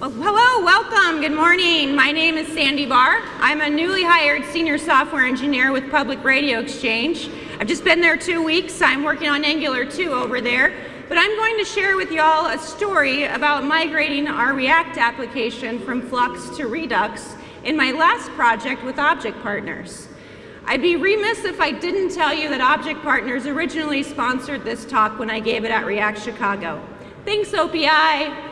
Well, hello, welcome, good morning. My name is Sandy Barr. I'm a newly hired senior software engineer with Public Radio Exchange. I've just been there two weeks. I'm working on Angular 2 over there. But I'm going to share with y'all a story about migrating our React application from Flux to Redux in my last project with Object Partners. I'd be remiss if I didn't tell you that Object Partners originally sponsored this talk when I gave it at React Chicago. Thanks, OPI.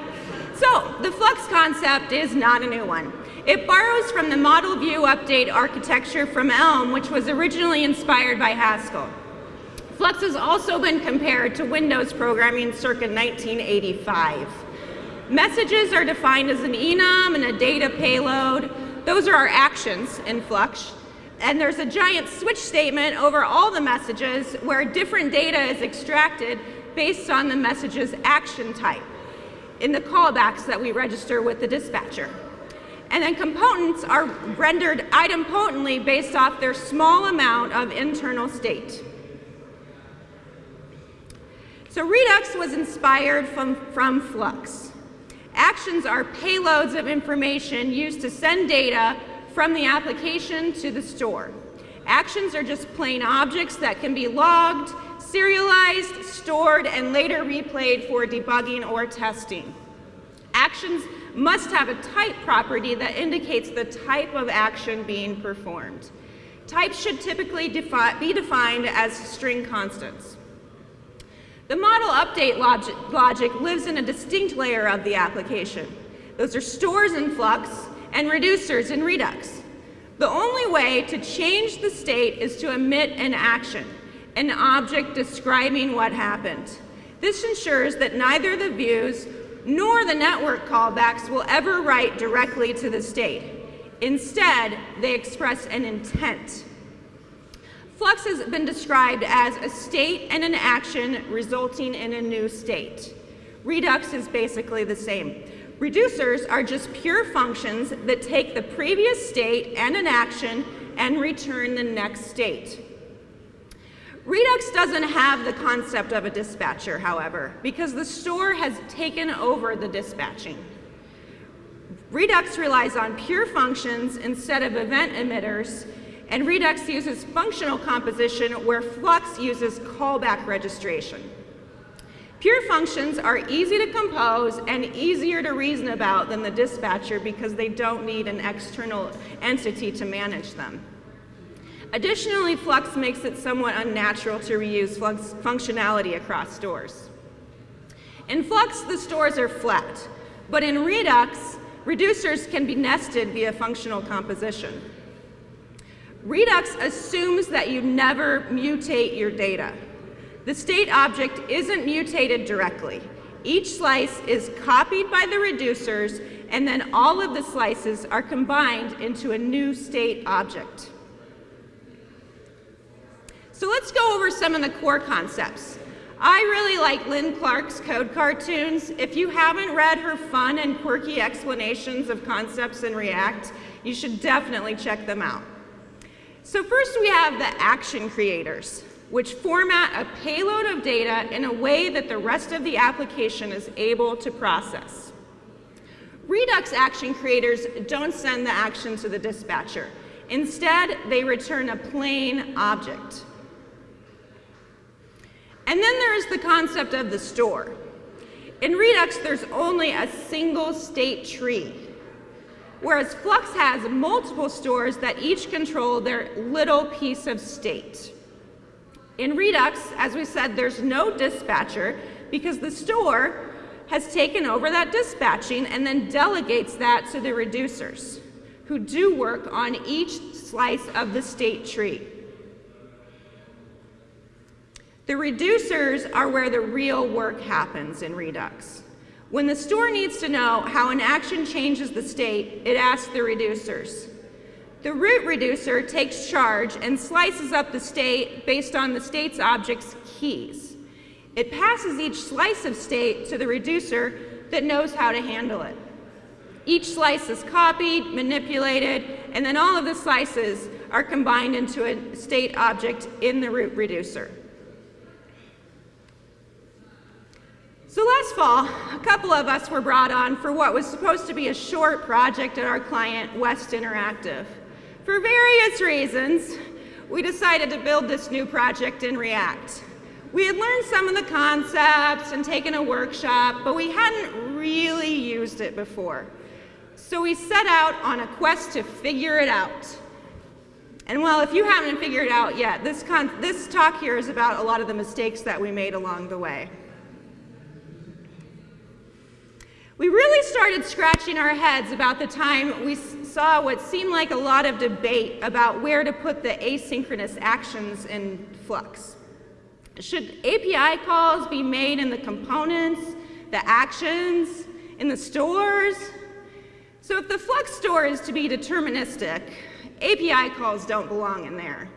So, the Flux concept is not a new one. It borrows from the model view update architecture from Elm, which was originally inspired by Haskell. Flux has also been compared to Windows programming circa 1985. Messages are defined as an enum and a data payload. Those are our actions in Flux. And there's a giant switch statement over all the messages where different data is extracted based on the message's action type in the callbacks that we register with the dispatcher. And then components are rendered idempotently based off their small amount of internal state. So Redux was inspired from, from Flux. Actions are payloads of information used to send data from the application to the store. Actions are just plain objects that can be logged, serialized, stored, and later replayed for debugging or testing. Actions must have a type property that indicates the type of action being performed. Types should typically defi be defined as string constants. The model update logic, logic lives in a distinct layer of the application. Those are stores in Flux and reducers in Redux. The only way to change the state is to emit an action, an object describing what happened. This ensures that neither the views nor the network callbacks will ever write directly to the state. Instead, they express an intent. Flux has been described as a state and an action resulting in a new state. Redux is basically the same. Reducers are just pure functions that take the previous state and an action and return the next state. Redux doesn't have the concept of a dispatcher, however, because the store has taken over the dispatching. Redux relies on pure functions instead of event emitters, and Redux uses functional composition where Flux uses callback registration. Pure functions are easy to compose and easier to reason about than the dispatcher because they don't need an external entity to manage them. Additionally, Flux makes it somewhat unnatural to reuse Flux functionality across stores. In Flux, the stores are flat, but in Redux, reducers can be nested via functional composition. Redux assumes that you never mutate your data. The state object isn't mutated directly. Each slice is copied by the reducers, and then all of the slices are combined into a new state object. So let's go over some of the core concepts. I really like Lin Clark's code cartoons. If you haven't read her fun and quirky explanations of concepts in React, you should definitely check them out. So first we have the action creators which format a payload of data in a way that the rest of the application is able to process. Redux action creators don't send the action to the dispatcher. Instead, they return a plain object. And then there is the concept of the store. In Redux, there's only a single state tree, whereas Flux has multiple stores that each control their little piece of state. In Redux, as we said, there's no dispatcher because the store has taken over that dispatching and then delegates that to the reducers who do work on each slice of the state tree. The reducers are where the real work happens in Redux. When the store needs to know how an action changes the state, it asks the reducers. The root reducer takes charge and slices up the state based on the state's object's keys. It passes each slice of state to the reducer that knows how to handle it. Each slice is copied, manipulated, and then all of the slices are combined into a state object in the root reducer. So last fall, a couple of us were brought on for what was supposed to be a short project at our client, West Interactive. For various reasons, we decided to build this new project in React. We had learned some of the concepts and taken a workshop, but we hadn't really used it before. So we set out on a quest to figure it out. And well, if you haven't figured it out yet, this, this talk here is about a lot of the mistakes that we made along the way. We really started scratching our heads about the time we saw what seemed like a lot of debate about where to put the asynchronous actions in Flux. Should API calls be made in the components, the actions, in the stores? So if the Flux store is to be deterministic, API calls don't belong in there.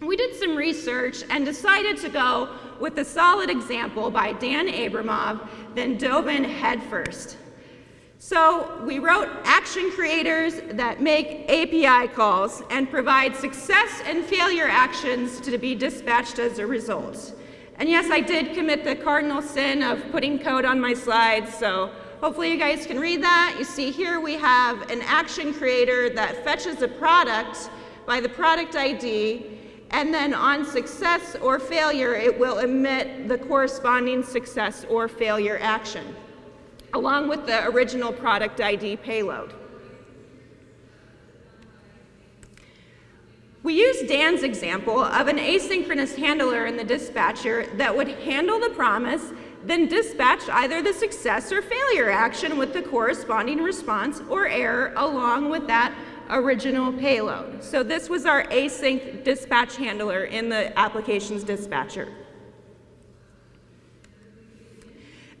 We did some research and decided to go with a solid example by Dan Abramov, then dove in headfirst. So we wrote action creators that make API calls and provide success and failure actions to be dispatched as a result. And yes, I did commit the cardinal sin of putting code on my slides, so hopefully you guys can read that. You see here we have an action creator that fetches a product by the product ID and then on success or failure, it will emit the corresponding success or failure action, along with the original product ID payload. We used Dan's example of an asynchronous handler in the dispatcher that would handle the promise, then dispatch either the success or failure action with the corresponding response or error along with that original payload. So this was our async dispatch handler in the application's dispatcher.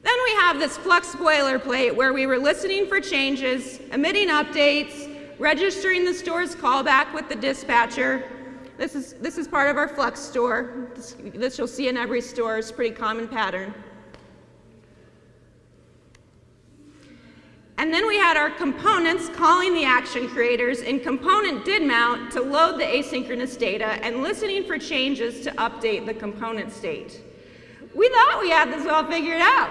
Then we have this Flux boilerplate where we were listening for changes, emitting updates, registering the store's callback with the dispatcher. This is, this is part of our Flux store. This, this you'll see in every store. It's a pretty common pattern. And then we had our components calling the action creators in component did mount to load the asynchronous data and listening for changes to update the component state. We thought we had this all figured out.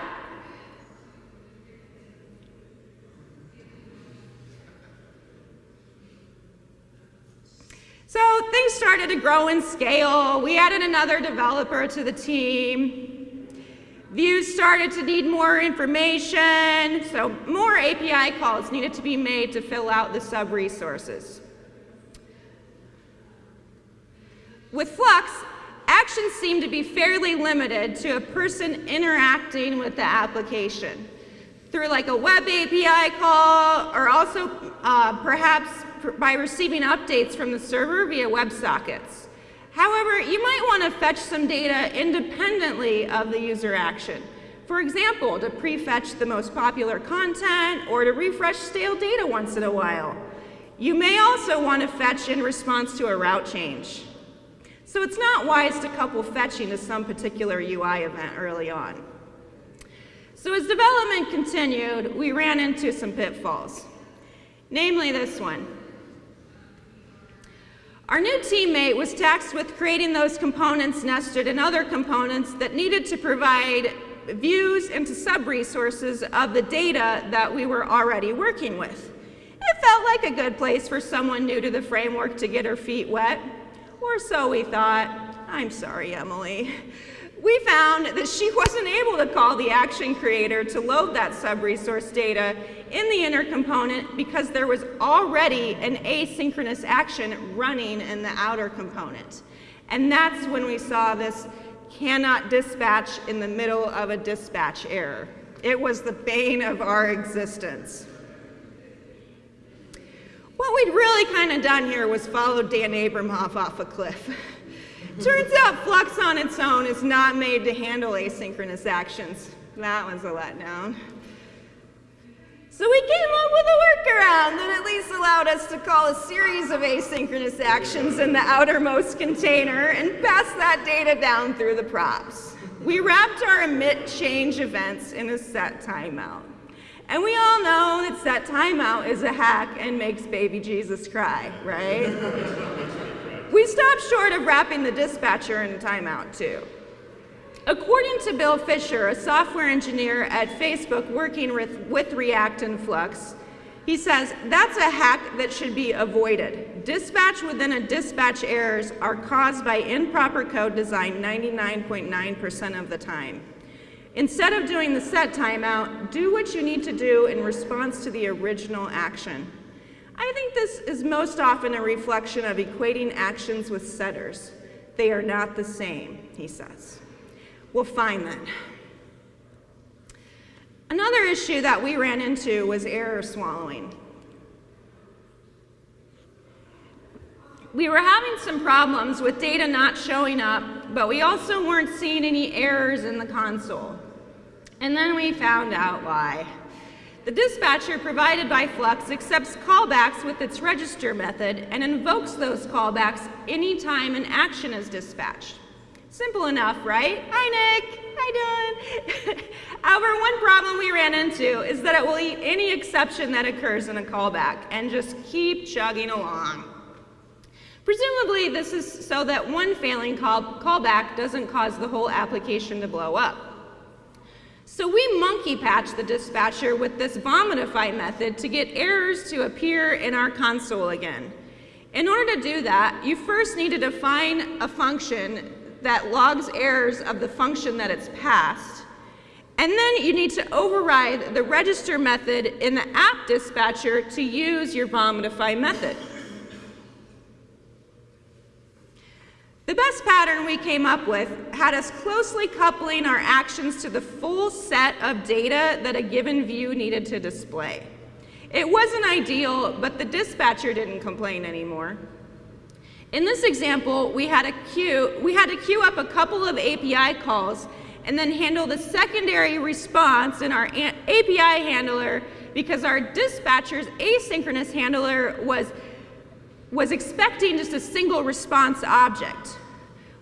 So things started to grow in scale. We added another developer to the team. Views started to need more information, so more API calls needed to be made to fill out the sub-resources. With Flux, actions seem to be fairly limited to a person interacting with the application through like a web API call or also uh, perhaps by receiving updates from the server via WebSockets. However, you might want to fetch some data independently of the user action. For example, to prefetch the most popular content or to refresh stale data once in a while. You may also want to fetch in response to a route change. So it's not wise to couple fetching to some particular UI event early on. So as development continued, we ran into some pitfalls, namely this one. Our new teammate was tasked with creating those components nested in other components that needed to provide views into sub-resources of the data that we were already working with. It felt like a good place for someone new to the framework to get her feet wet, or so we thought. I'm sorry, Emily we found that she wasn't able to call the action creator to load that sub-resource data in the inner component because there was already an asynchronous action running in the outer component. And that's when we saw this cannot dispatch in the middle of a dispatch error. It was the bane of our existence. What we'd really kind of done here was follow Dan Abramov off a cliff. Turns out Flux on its own is not made to handle asynchronous actions. That was a letdown. So we came up with a workaround that at least allowed us to call a series of asynchronous actions in the outermost container and pass that data down through the props. We wrapped our emit change events in a set timeout. And we all know that set timeout is a hack and makes baby Jesus cry, right? We stopped short of wrapping the dispatcher in timeout too. According to Bill Fisher, a software engineer at Facebook working with, with React and Flux, he says, that's a hack that should be avoided. Dispatch within a dispatch errors are caused by improper code design 99.9% of the time. Instead of doing the set timeout, do what you need to do in response to the original action. I think this is most often a reflection of equating actions with setters. They are not the same, he says. Well, fine then. Another issue that we ran into was error swallowing. We were having some problems with data not showing up, but we also weren't seeing any errors in the console. And then we found out why. The dispatcher provided by Flux accepts callbacks with its register method and invokes those callbacks anytime an action is dispatched. Simple enough, right? Hi, Nick. Hi, Dylan. However, one problem we ran into is that it will eat any exception that occurs in a callback and just keep chugging along. Presumably, this is so that one failing call callback doesn't cause the whole application to blow up. So we monkey patch the dispatcher with this vomitify method to get errors to appear in our console again. In order to do that, you first need to define a function that logs errors of the function that it's passed. And then you need to override the register method in the app dispatcher to use your vomitify method. The best pattern we came up with had us closely coupling our actions to the full set of data that a given view needed to display. It wasn't ideal, but the dispatcher didn't complain anymore. In this example, we had, a queue, we had to queue up a couple of API calls and then handle the secondary response in our API handler because our dispatcher's asynchronous handler was, was expecting just a single response object.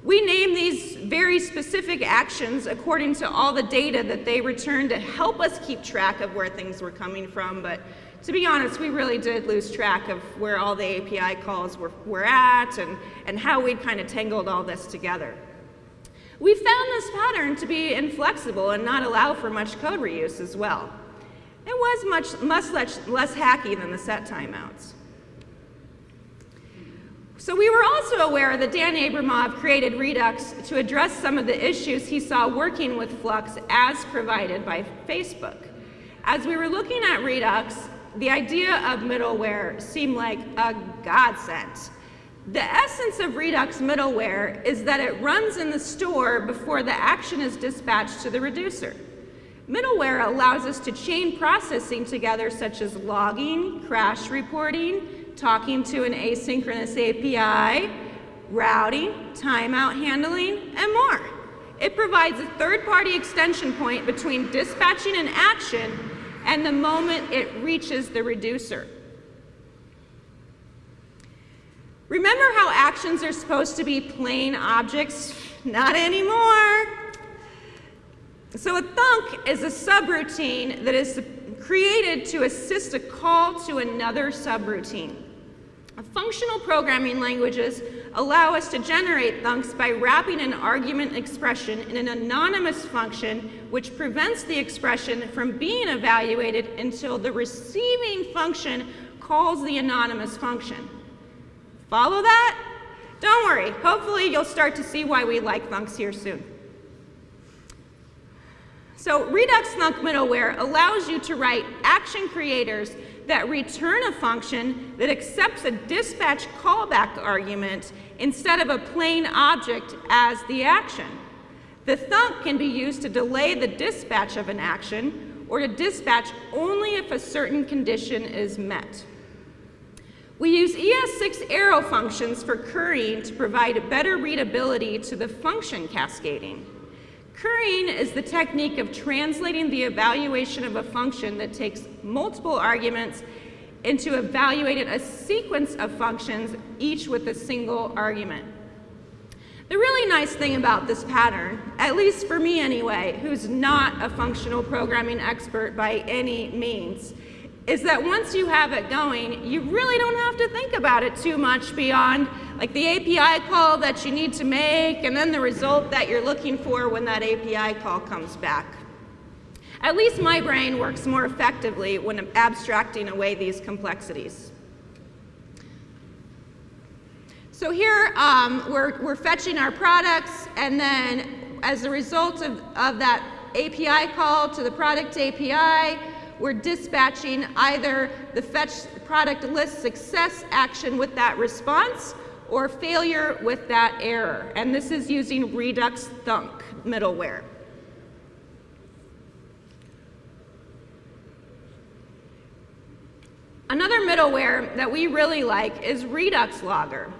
We name these very specific actions according to all the data that they return to help us keep track of where things were coming from, but to be honest, we really did lose track of where all the API calls were, were at and, and how we'd kind of tangled all this together. We found this pattern to be inflexible and not allow for much code reuse as well. It was much, much less, less hacky than the set timeouts. So we were also aware that Dan Abramov created Redux to address some of the issues he saw working with Flux as provided by Facebook. As we were looking at Redux, the idea of middleware seemed like a godsend. The essence of Redux middleware is that it runs in the store before the action is dispatched to the reducer. Middleware allows us to chain processing together such as logging, crash reporting, talking to an asynchronous API, routing, timeout handling, and more. It provides a third-party extension point between dispatching an action and the moment it reaches the reducer. Remember how actions are supposed to be plain objects? Not anymore. So a thunk is a subroutine that is created to assist a call to another subroutine. Functional programming languages allow us to generate thunks by wrapping an argument expression in an anonymous function which prevents the expression from being evaluated until the receiving function calls the anonymous function. Follow that? Don't worry, hopefully you'll start to see why we like thunks here soon. So Redux Thunk middleware allows you to write action creators that return a function that accepts a dispatch callback argument instead of a plain object as the action. The thunk can be used to delay the dispatch of an action or to dispatch only if a certain condition is met. We use ES6 arrow functions for currying to provide better readability to the function cascading. Currying is the technique of translating the evaluation of a function that takes multiple arguments into evaluating a sequence of functions, each with a single argument. The really nice thing about this pattern, at least for me anyway, who's not a functional programming expert by any means, is that once you have it going, you really don't have to think about it too much beyond like the API call that you need to make and then the result that you're looking for when that API call comes back. At least my brain works more effectively when abstracting away these complexities. So here um, we're, we're fetching our products and then as a result of, of that API call to the product API, we're dispatching either the fetch product list success action with that response or failure with that error. And this is using Redux Thunk middleware. Another middleware that we really like is Redux Logger.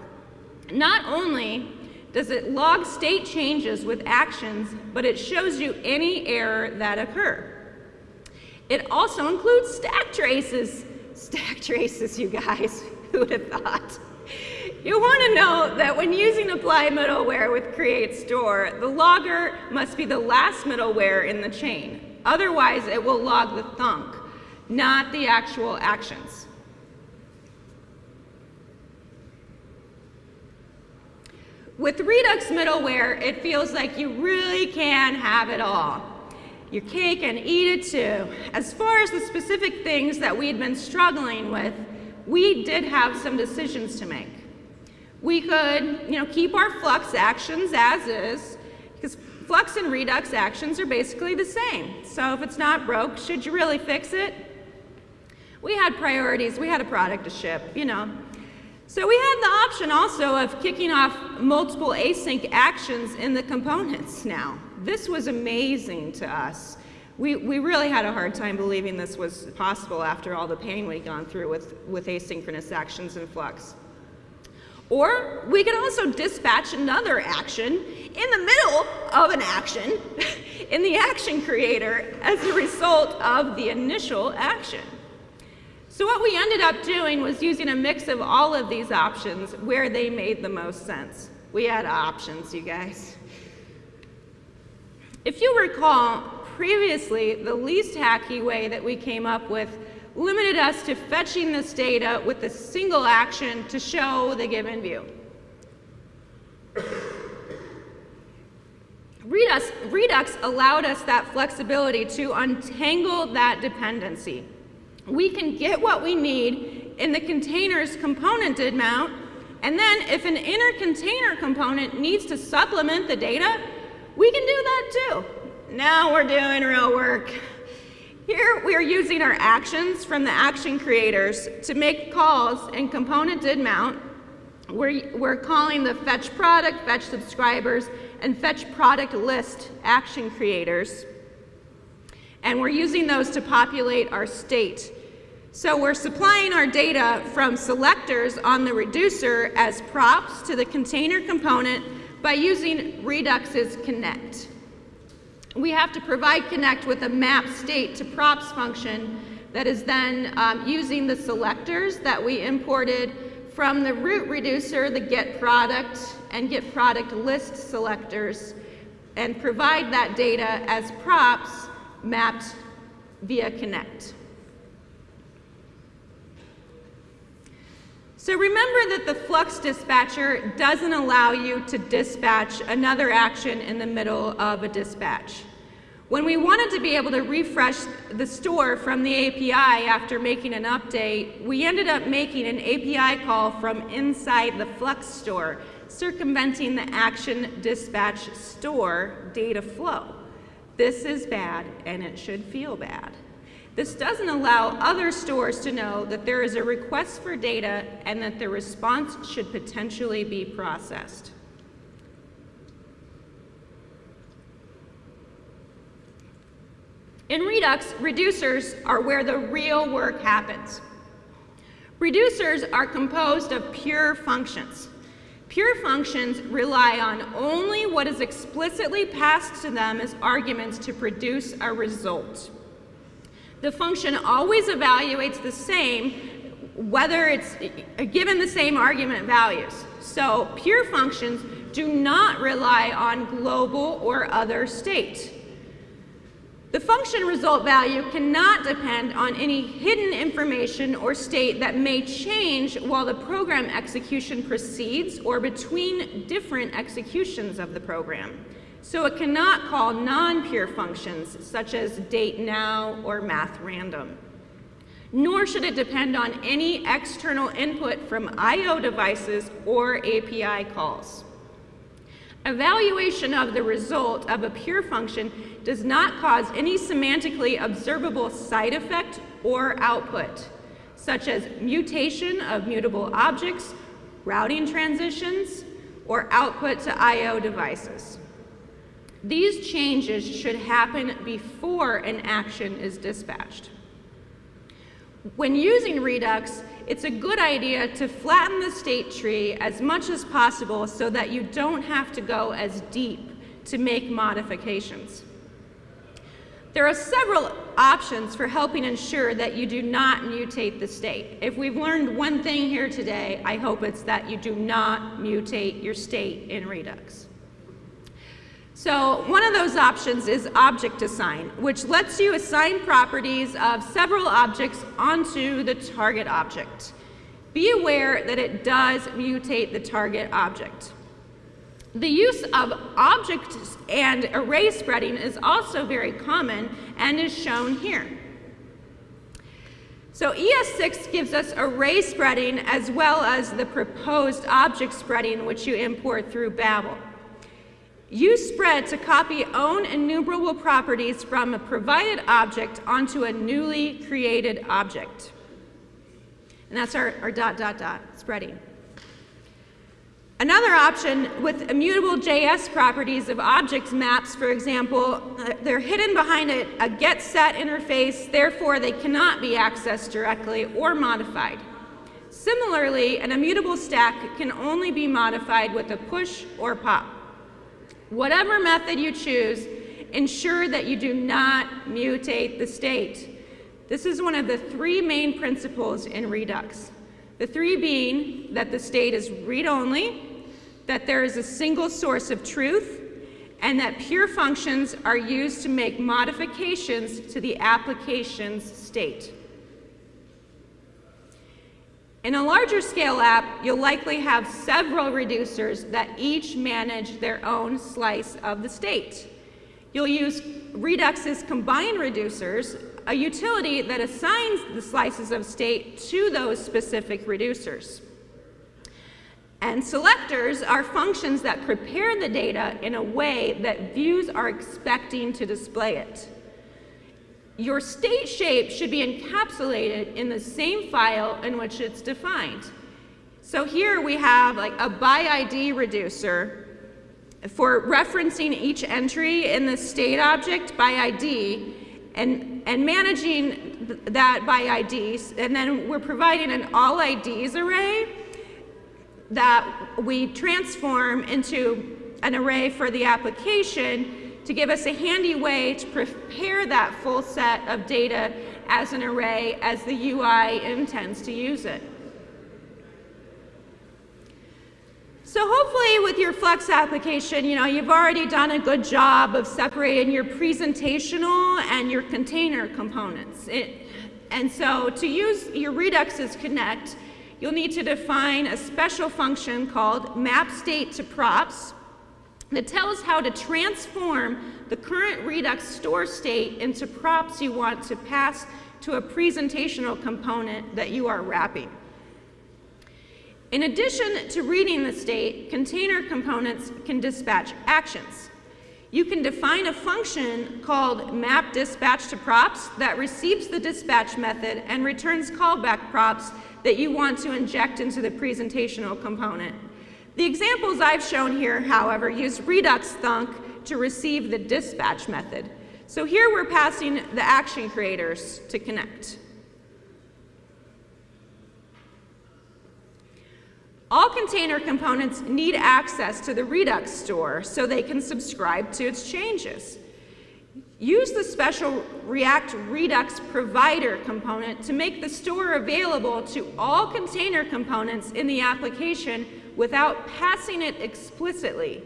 Not only does it log state changes with actions, but it shows you any error that occur. It also includes stack traces. Stack traces, you guys. Who would have thought? You want to know that when using apply middleware with create store, the logger must be the last middleware in the chain. Otherwise, it will log the thunk, not the actual actions. With Redux middleware, it feels like you really can have it all. Your cake and eat it too. As far as the specific things that we had been struggling with, we did have some decisions to make. We could, you know, keep our Flux actions as is, because Flux and Redux actions are basically the same. So if it's not broke, should you really fix it? We had priorities, we had a product to ship, you know. So we had the option also of kicking off multiple async actions in the components now. This was amazing to us. We, we really had a hard time believing this was possible after all the pain we'd gone through with, with asynchronous actions in Flux. Or we could also dispatch another action in the middle of an action in the action creator as a result of the initial action. So what we ended up doing was using a mix of all of these options where they made the most sense. We had options, you guys. If you recall, previously, the least hacky way that we came up with limited us to fetching this data with a single action to show the given view. Redux, Redux allowed us that flexibility to untangle that dependency we can get what we need in the container's component did mount, and then if an inner container component needs to supplement the data, we can do that too. Now we're doing real work. Here we are using our actions from the action creators to make calls in component did mount. We're, we're calling the fetch product, fetch subscribers, and fetch product list action creators. And we're using those to populate our state. So we're supplying our data from selectors on the reducer as props to the container component by using Redux's connect. We have to provide connect with a map state to props function that is then um, using the selectors that we imported from the root reducer, the get product and get product list selectors, and provide that data as props mapped via connect. So remember that the Flux dispatcher doesn't allow you to dispatch another action in the middle of a dispatch. When we wanted to be able to refresh the store from the API after making an update, we ended up making an API call from inside the Flux store, circumventing the action dispatch store data flow. This is bad and it should feel bad. This doesn't allow other stores to know that there is a request for data and that the response should potentially be processed. In Redux, reducers are where the real work happens. Reducers are composed of pure functions. Pure functions rely on only what is explicitly passed to them as arguments to produce a result the function always evaluates the same whether it's given the same argument values. So pure functions do not rely on global or other state. The function result value cannot depend on any hidden information or state that may change while the program execution proceeds or between different executions of the program. So it cannot call non-pure functions such as date now or math random. Nor should it depend on any external input from I.O. devices or API calls. Evaluation of the result of a pure function does not cause any semantically observable side effect or output, such as mutation of mutable objects, routing transitions, or output to I.O. devices. These changes should happen before an action is dispatched. When using Redux, it's a good idea to flatten the state tree as much as possible so that you don't have to go as deep to make modifications. There are several options for helping ensure that you do not mutate the state. If we've learned one thing here today, I hope it's that you do not mutate your state in Redux. So one of those options is object assign, which lets you assign properties of several objects onto the target object. Be aware that it does mutate the target object. The use of object and array spreading is also very common and is shown here. So ES6 gives us array spreading as well as the proposed object spreading which you import through Babel. Use spread to copy own enumerable properties from a provided object onto a newly created object. And that's our, our dot, dot, dot spreading. Another option with immutable JS properties of object maps, for example, uh, they're hidden behind a, a get set interface, therefore they cannot be accessed directly or modified. Similarly, an immutable stack can only be modified with a push or pop. Whatever method you choose, ensure that you do not mutate the state. This is one of the three main principles in Redux. The three being that the state is read-only, that there is a single source of truth, and that pure functions are used to make modifications to the application's state. In a larger scale app, you'll likely have several reducers that each manage their own slice of the state. You'll use Redux's combined reducers, a utility that assigns the slices of state to those specific reducers. And selectors are functions that prepare the data in a way that views are expecting to display it your state shape should be encapsulated in the same file in which it's defined. So here we have like a by ID reducer for referencing each entry in the state object by ID and, and managing th that by IDs. And then we're providing an all IDs array that we transform into an array for the application to give us a handy way to prepare that full set of data as an array as the UI intends to use it. So hopefully with your Flux application, you know, you've already done a good job of separating your presentational and your container components. It, and so to use your Redux's Connect, you'll need to define a special function called map state to props, that tells how to transform the current Redux store state into props you want to pass to a presentational component that you are wrapping. In addition to reading the state, container components can dispatch actions. You can define a function called map dispatch to props that receives the dispatch method and returns callback props that you want to inject into the presentational component. The examples I've shown here, however, use Redux Thunk to receive the dispatch method. So here we're passing the action creators to connect. All container components need access to the Redux store so they can subscribe to its changes. Use the special React Redux provider component to make the store available to all container components in the application without passing it explicitly.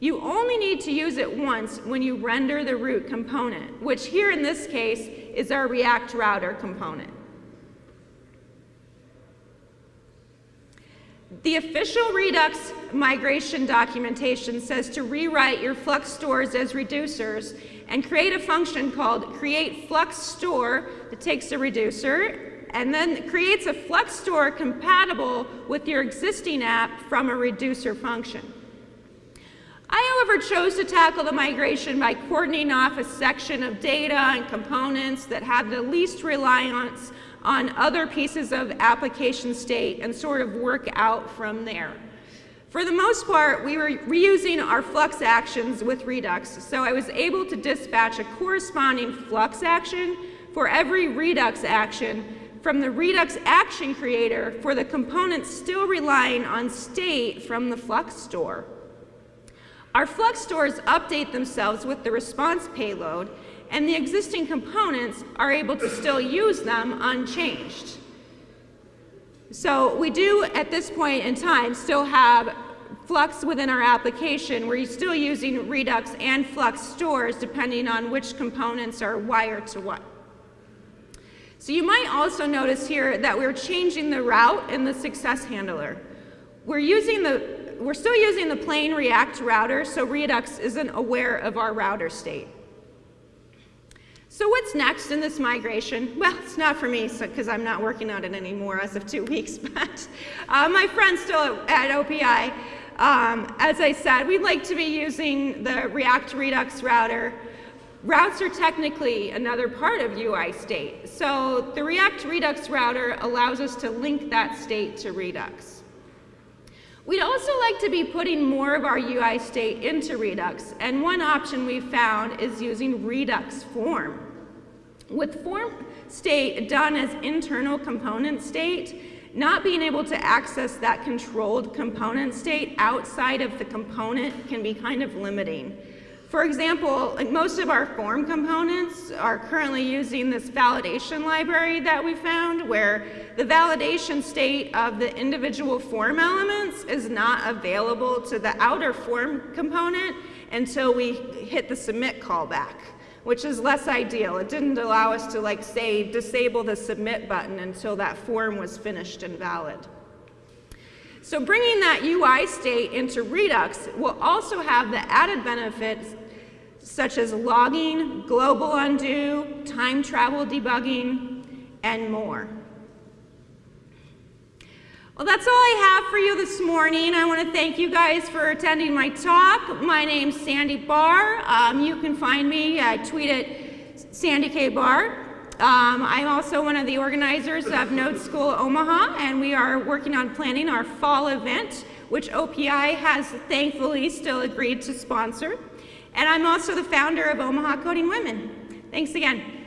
You only need to use it once when you render the root component, which here in this case is our React router component. The official Redux migration documentation says to rewrite your Flux stores as reducers and create a function called create Flux store that takes a reducer and then creates a Flux store compatible with your existing app from a reducer function. I, however, chose to tackle the migration by cordoning off a section of data and components that had the least reliance on other pieces of application state and sort of work out from there. For the most part, we were reusing our Flux actions with Redux, so I was able to dispatch a corresponding Flux action for every Redux action from the Redux action creator for the components still relying on state from the Flux store. Our Flux stores update themselves with the response payload, and the existing components are able to still use them unchanged. So we do, at this point in time, still have Flux within our application. We're still using Redux and Flux stores depending on which components are wired to what. So you might also notice here that we're changing the route in the success handler. We're using the, we're still using the plain React router, so Redux isn't aware of our router state. So what's next in this migration? Well, it's not for me because so, I'm not working on it anymore as of two weeks, but uh, my friend's still at OPI. Um, as I said, we'd like to be using the React Redux router. Routes are technically another part of UI state. So the React Redux router allows us to link that state to Redux. We'd also like to be putting more of our UI state into Redux, and one option we've found is using Redux form. With form state done as internal component state, not being able to access that controlled component state outside of the component can be kind of limiting. For example, like most of our form components are currently using this validation library that we found where the validation state of the individual form elements is not available to the outer form component until we hit the submit callback which is less ideal. It didn't allow us to like say disable the submit button until that form was finished and valid. So bringing that UI state into Redux will also have the added benefits such as logging, global undo, time travel debugging, and more. Well, that's all I have for you this morning. I want to thank you guys for attending my talk. My name's Sandy Barr. Um, you can find me, I tweet at Sandy K. Barr. Um, I'm also one of the organizers of Node School Omaha, and we are working on planning our fall event, which OPI has thankfully still agreed to sponsor. And I'm also the founder of Omaha Coding Women. Thanks again.